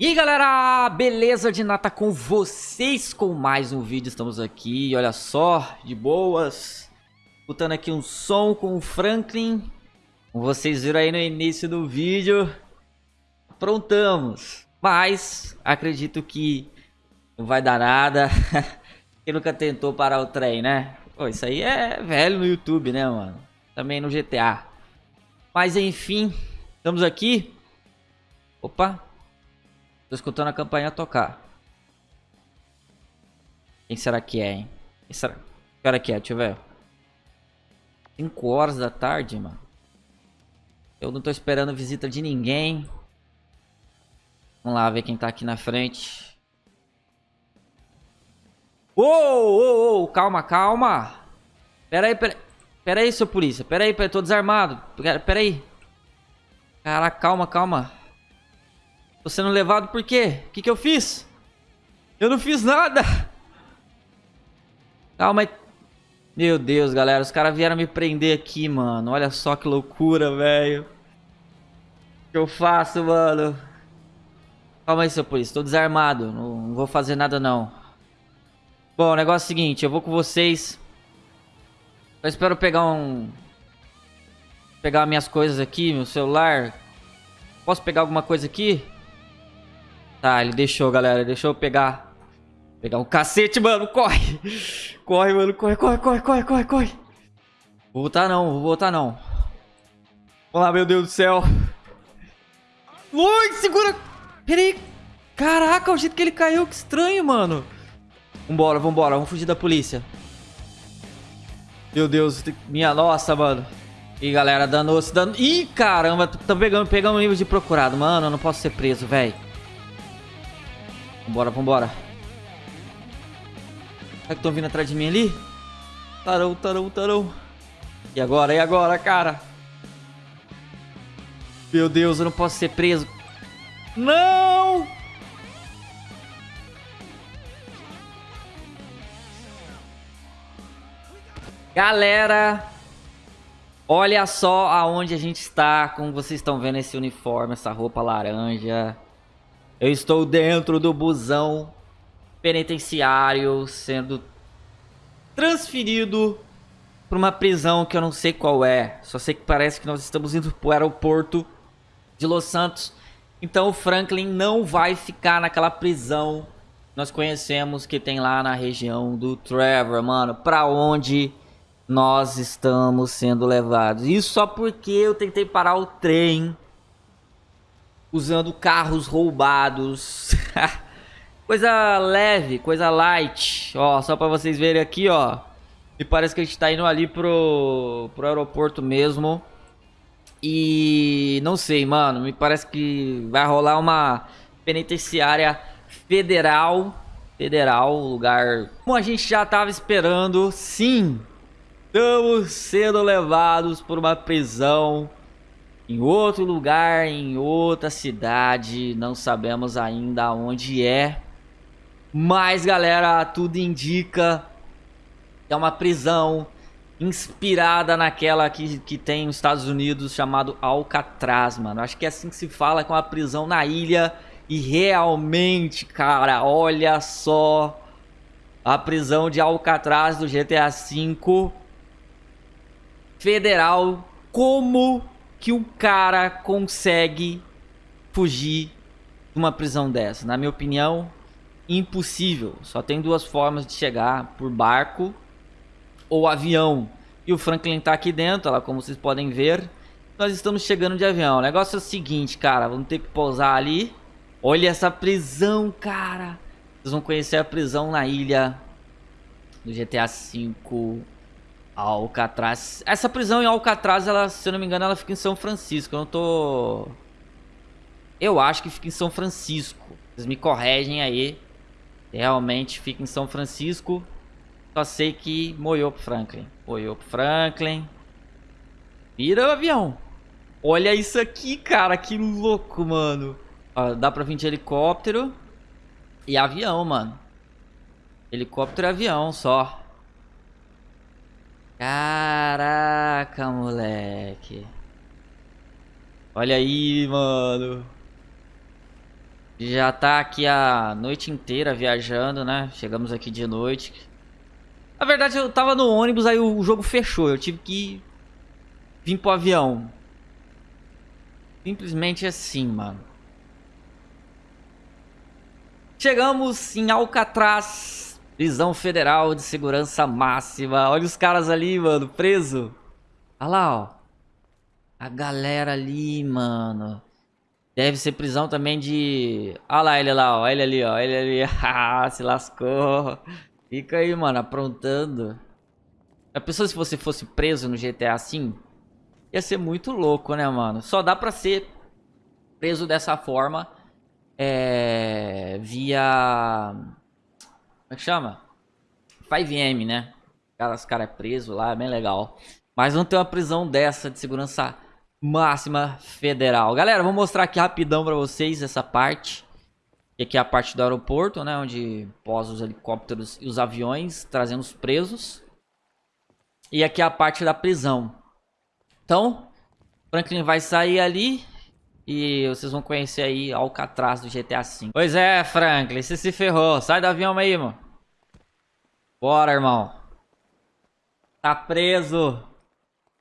E aí galera, beleza de nata com vocês com mais um vídeo, estamos aqui, olha só, de boas. Escutando aqui um som com o Franklin. Como vocês viram aí no início do vídeo Aprontamos. Mas, acredito que não vai dar nada. Quem nunca tentou parar o trem, né? Pô, isso aí é velho no YouTube, né mano? Também no GTA Mas enfim, estamos aqui. Opa Tô escutando a campanha tocar. Quem será que é, hein? Quem será? Que hora que é? Deixa eu ver. 5 horas da tarde, mano. Eu não tô esperando visita de ninguém. Vamos lá ver quem tá aqui na frente. Ô, ô, ô, calma, calma. Pera aí, pera, pera aí, seu polícia. Pera aí, pera, tô desarmado. Pera aí. Caraca, calma, calma. Tô sendo levado por quê? O que, que eu fiz? Eu não fiz nada. Calma aí. Meu Deus, galera. Os caras vieram me prender aqui, mano. Olha só que loucura, velho. O que eu faço, mano? Calma aí, seu polícia. Tô desarmado. Não, não vou fazer nada, não. Bom, o negócio é o seguinte. Eu vou com vocês. Eu espero pegar um... Pegar minhas coisas aqui, meu celular. Posso pegar alguma coisa aqui? Tá, ele deixou, galera. Deixou eu pegar. Pegar um cacete, mano. Corre. Corre, mano. Corre, corre, corre, corre, corre, corre. Vou voltar não, vou voltar não. Vamos lá, meu Deus do céu. Ui, segura. Pera aí. Caraca, o jeito que ele caiu, que estranho, mano. Vambora, vambora. Vamos fugir da polícia. Meu Deus, minha nossa, mano. Ih, galera, danou-se, danou... Ih, caramba, tô pegando, pegando um nível de procurado. Mano, eu não posso ser preso, velho. Vambora, vambora. Será que estão vindo atrás de mim ali? Tarão, tarão, tarão. E agora, e agora, cara? Meu Deus, eu não posso ser preso. Não! Galera, olha só aonde a gente está, como vocês estão vendo esse uniforme, essa roupa laranja. Eu estou dentro do busão penitenciário sendo transferido para uma prisão que eu não sei qual é. Só sei que parece que nós estamos indo para o aeroporto de Los Santos. Então o Franklin não vai ficar naquela prisão nós conhecemos que tem lá na região do Trevor, mano. Para onde nós estamos sendo levados. Isso só porque eu tentei parar o trem usando carros roubados. coisa leve, coisa light. Ó, só pra vocês verem aqui, ó. Me parece que a gente tá indo ali pro, pro aeroporto mesmo. E não sei, mano. Me parece que vai rolar uma penitenciária federal. Federal, lugar... Como a gente já tava esperando, sim. Estamos sendo levados por uma prisão em outro lugar, em outra cidade, não sabemos ainda onde é. Mas, galera, tudo indica que é uma prisão inspirada naquela que, que tem nos Estados Unidos chamado Alcatraz, mano. Acho que é assim que se fala, com é uma prisão na ilha. E realmente, cara, olha só a prisão de Alcatraz do GTA V federal. Como que um cara consegue fugir de uma prisão dessa? Na minha opinião, impossível. Só tem duas formas de chegar, por barco ou avião. E o Franklin tá aqui dentro, lá como vocês podem ver. Nós estamos chegando de avião. O negócio é o seguinte, cara, vamos ter que pousar ali. Olha essa prisão, cara. Vocês vão conhecer a prisão na ilha do GTA V Alcatraz. Essa prisão em Alcatraz, ela, se eu não me engano, ela fica em São Francisco. Eu não tô... Eu acho que fica em São Francisco. Vocês me corregem aí. Realmente fica em São Francisco. Só sei que moiou pro Franklin. Moiou pro Franklin. Vira o avião. Olha isso aqui, cara. Que louco, mano. Ó, dá pra vir de helicóptero. E avião, mano. Helicóptero e avião só. Caraca, moleque. Olha aí, mano. Já tá aqui a noite inteira viajando, né? Chegamos aqui de noite. Na verdade, eu tava no ônibus, aí o jogo fechou. Eu tive que vir pro avião. Simplesmente assim, mano. Chegamos em Alcatraz, prisão federal de segurança máxima. Olha os caras ali, mano, preso. Olha lá, ó. A galera ali, mano. Deve ser prisão também de... Olha lá ele lá, ó. Ele ali, ó. Ele ali. Ah, se lascou. Fica aí, mano, aprontando. A pessoa, se você fosse preso no GTA assim, ia ser muito louco, né, mano? Só dá pra ser preso dessa forma é, via... Como é que chama? 5M, né? Cara, os caras é preso lá, é bem legal. Mas não tem uma prisão dessa de segurança máxima federal. Galera, vou mostrar aqui rapidão pra vocês essa parte. E aqui é a parte do aeroporto, né? Onde posa os helicópteros e os aviões trazendo os presos. E aqui é a parte da prisão. Então, Franklin vai sair ali e vocês vão conhecer aí Alcatraz do GTA V. Pois é, Franklin, você se ferrou. Sai do avião aí, mano. Bora, irmão. Tá preso.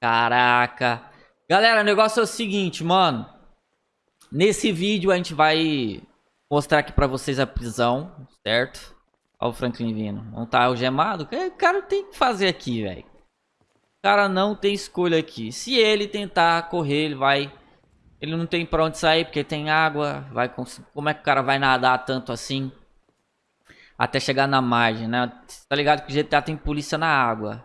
Caraca. Galera, o negócio é o seguinte, mano. Nesse vídeo a gente vai mostrar aqui pra vocês a prisão, certo? Olha o Franklin vindo. Não tá algemado? O cara tem que fazer aqui, velho. O cara não tem escolha aqui. Se ele tentar correr, ele vai... Ele não tem pra onde sair porque tem água. Vai Como é que o cara vai nadar tanto assim? Até chegar na margem, né? Tá ligado que o GTA tem polícia na água.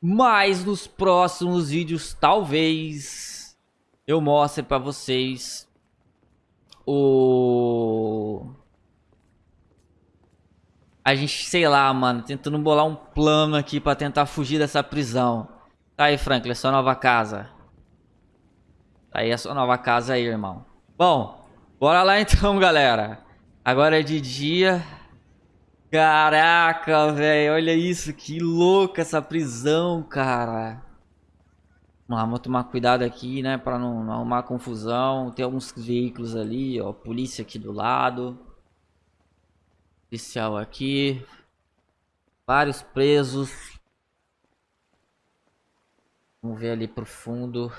Mas nos próximos vídeos, talvez eu mostre pra vocês o... A gente, sei lá, mano, tentando bolar um plano aqui pra tentar fugir dessa prisão. Tá aí, Franklin, sua nova casa. Tá aí a sua nova casa aí, irmão. Bom, bora lá então, galera. Agora é de dia. Caraca, velho, olha isso, que louca essa prisão, cara. Vamos lá, vamos tomar cuidado aqui, né, pra não, não arrumar confusão. Tem alguns veículos ali, ó, polícia aqui do lado. Policial aqui. Vários presos. Vamos ver ali pro fundo.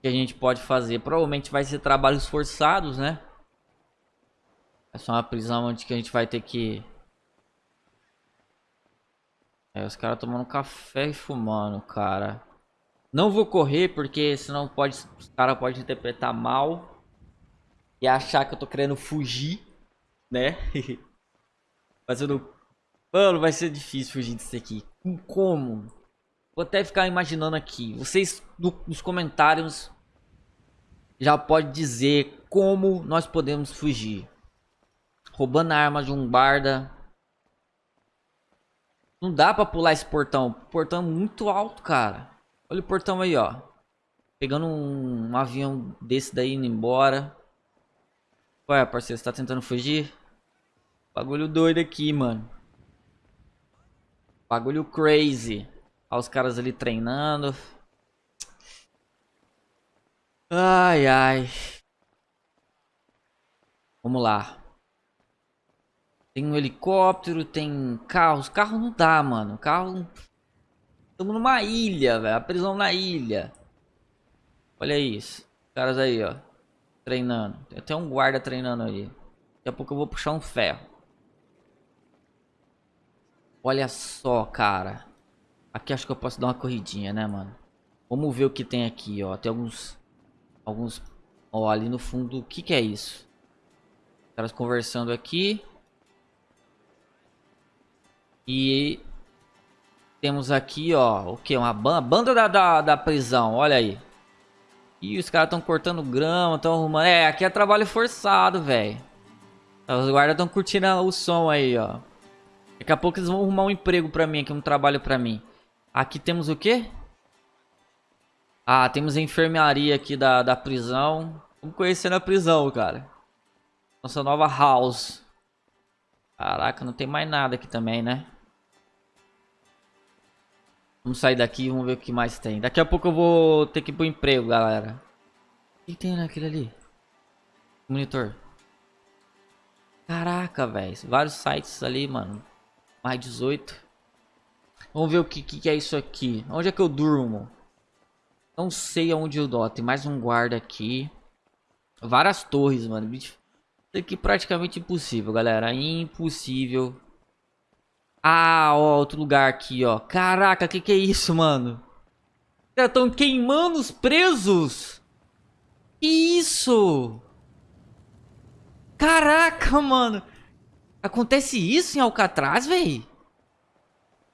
Que a gente pode fazer? Provavelmente vai ser trabalhos forçados, né? É só uma prisão onde que a gente vai ter que... É, os caras tomando café e fumando, cara. Não vou correr porque senão pode, os caras podem interpretar mal. E achar que eu tô querendo fugir, né? Mas eu não... Mano, vai ser difícil fugir disso aqui. Como? Vou até ficar imaginando aqui. Vocês nos comentários já pode dizer como nós podemos fugir roubando a arma de um barda. Não dá pra pular esse portão. Portão muito alto, cara. Olha o portão aí, ó. Pegando um, um avião desse daí indo embora. Ué, parceiro, você tá tentando fugir? Bagulho doido aqui, mano. Bagulho crazy. Olha os caras ali treinando. Ai, ai. Vamos lá. Tem um helicóptero, tem carros. Carro não dá, mano. Carro... Estamos numa ilha, velho. A prisão na ilha. Olha isso. Os caras aí, ó. Treinando. Tem até um guarda treinando aí. Daqui a pouco eu vou puxar um ferro. Olha só, cara. Aqui acho que eu posso dar uma corridinha, né, mano? Vamos ver o que tem aqui, ó. Tem alguns... Alguns... Ó, ali no fundo, o que que é isso? Os caras conversando aqui. E temos aqui, ó, o que? Uma banda, banda da, da, da, prisão, olha aí. E os caras estão cortando grama, estão arrumando. É, aqui é trabalho forçado, velho. Os guardas estão curtindo o som aí, ó. Daqui a pouco eles vão arrumar um emprego pra mim aqui, um trabalho pra mim. Aqui temos o quê? Ah, temos a enfermaria aqui da, da prisão. Vamos conhecer na prisão, cara. Nossa nova house. Caraca, não tem mais nada aqui também, né? Vamos sair daqui e vamos ver o que mais tem. Daqui a pouco eu vou ter que ir pro emprego, galera. O que tem naquele ali? Monitor. Caraca, velho. Vários sites ali, mano. Mais 18. Vamos ver o que, que, é isso aqui. Onde é que eu durmo? Não sei aonde eu dou. Tem mais um guarda aqui. Várias torres, mano. Isso aqui é praticamente impossível, galera. Impossível. Ah, ó, outro lugar aqui, ó. Caraca, que que é isso, mano? Os estão queimando os presos. Que isso? Caraca, mano. Acontece isso em Alcatraz, véi?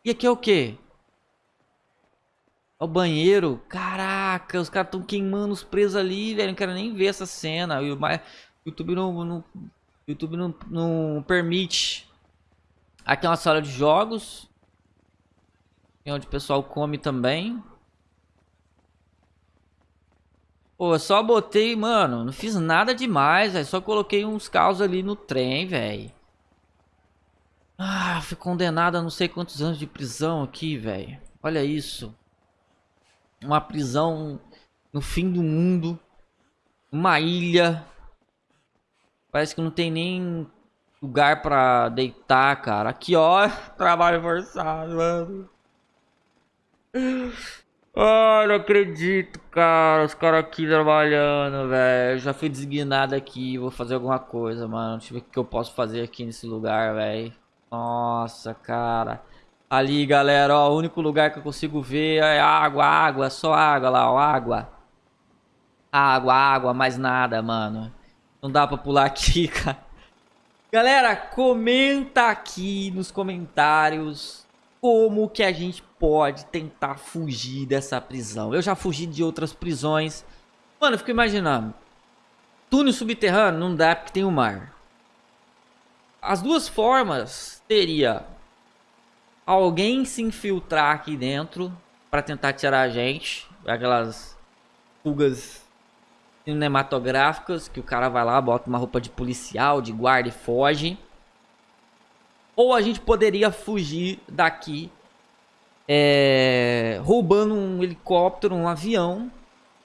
E aqui é o quê? É o banheiro. Caraca, os caras estão queimando os presos ali, velho. Não quero nem ver essa cena. O YouTube não, não, YouTube não, não permite. Aqui é uma sala de jogos. É onde o pessoal come também. Pô, só botei, mano, não fiz nada demais, velho. Só coloquei uns carros ali no trem, velho. Ah, fui condenado a não sei quantos anos de prisão aqui, velho. Olha isso. Uma prisão no fim do mundo. Uma ilha. Parece que não tem nem lugar pra deitar, cara. Aqui, ó. Trabalho forçado, mano. Ai, não acredito, cara. Os caras aqui trabalhando, velho. Já fui designado aqui. Vou fazer alguma coisa, mano. Deixa eu ver o que eu posso fazer aqui nesse lugar, velho. Nossa, cara. Ali, galera, ó. O único lugar que eu consigo ver é água, água. Só água lá, ó. Água. Água, água. Mais nada, mano. Não dá pra pular aqui, cara. Galera, comenta aqui nos comentários como que a gente pode tentar fugir dessa prisão. Eu já fugi de outras prisões. Mano, eu fico imaginando. Túnel subterrâneo não dá porque tem o mar. As duas formas teria alguém se infiltrar aqui dentro para tentar tirar a gente. Aquelas fugas cinematográficas que o cara vai lá, bota uma roupa de policial, de guarda e foge. Ou a gente poderia fugir daqui é, roubando um helicóptero, um avião.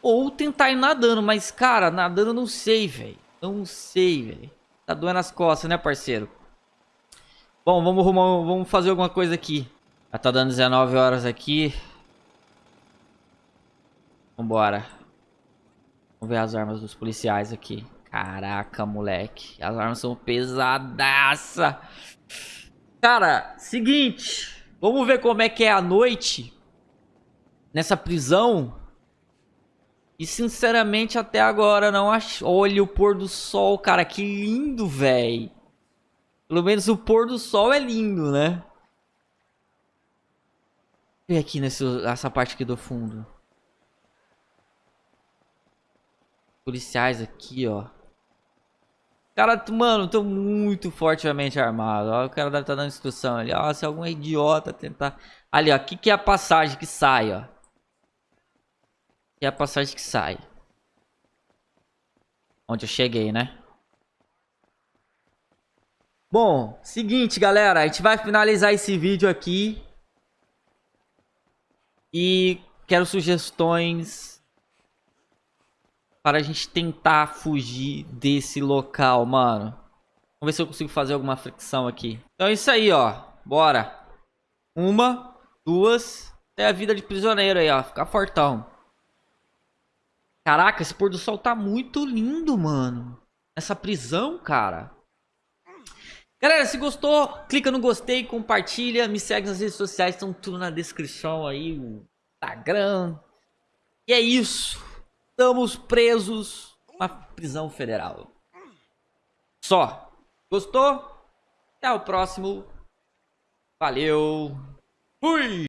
Ou tentar ir nadando, mas cara, nadando eu não sei, velho. Não sei, velho. Tá doendo as costas, né, parceiro? Bom, vamos, arrumar, vamos fazer alguma coisa aqui. Já tá dando 19 horas aqui. Vambora. Vamos ver as armas dos policiais aqui. Caraca, moleque. As armas são pesadaça. Cara, seguinte. Vamos ver como é que é a noite. Nessa prisão. E sinceramente até agora não acho... Olha o pôr do sol, cara. Que lindo, velho. Pelo menos o pôr do sol é lindo, né? E aqui nessa parte aqui do fundo. policiais aqui, ó. Cara, mano, tô muito fortemente armado. Ó, o cara deve estar tá dando instrução ali. Ó, se algum idiota tentar... Ali, ó. Aqui que é a passagem que sai, ó. É a passagem que sai. Onde eu cheguei, né? Bom, seguinte, galera. A gente vai finalizar esse vídeo aqui. E quero sugestões para a gente tentar fugir desse local, mano. Vamos ver se eu consigo fazer alguma fricção aqui. Então é isso aí, ó. Bora. Uma, duas. Até a vida de prisioneiro aí, ó. Ficar fortão. Caraca, esse pôr do sol tá muito lindo, mano. Essa prisão, cara. Galera, se gostou, clica no gostei, compartilha, me segue nas redes sociais, estão tudo na descrição aí, o Instagram. E é isso. Estamos presos na prisão federal. Só. Gostou? Até o próximo. Valeu. Fui!